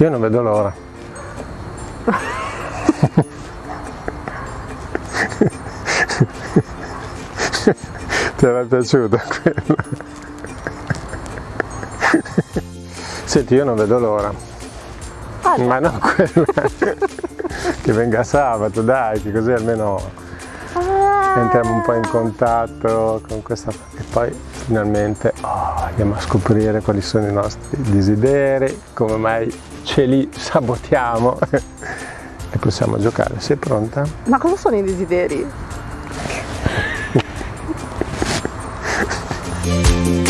Io non vedo l'ora. Ti era piaciuto quello? Senti, io non vedo l'ora. Ah, Ma non quello. che venga sabato, dai, che così almeno entriamo un po' in contatto con questa e poi finalmente oh, andiamo a scoprire quali sono i nostri desideri, come mai ce li sabotiamo e possiamo giocare. Sei pronta? Ma cosa sono i desideri?